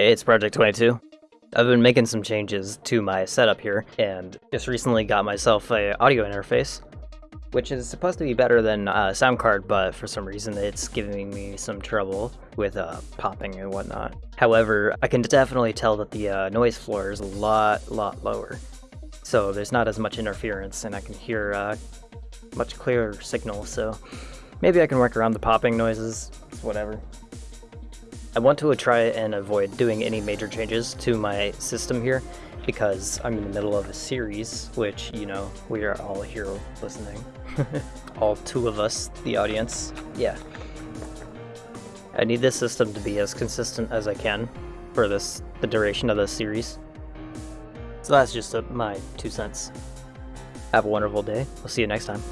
It's Project 22. I've been making some changes to my setup here, and just recently got myself a audio interface, which is supposed to be better than uh, sound card, but for some reason it's giving me some trouble with uh, popping and whatnot. However, I can definitely tell that the uh, noise floor is a lot, lot lower, so there's not as much interference, and I can hear uh, much clearer signal. So maybe I can work around the popping noises, whatever. I want to try and avoid doing any major changes to my system here because I'm in the middle of a series, which, you know, we are all here listening. all two of us, the audience. Yeah. I need this system to be as consistent as I can for this the duration of this series. So that's just a, my two cents. Have a wonderful day. We'll see you next time.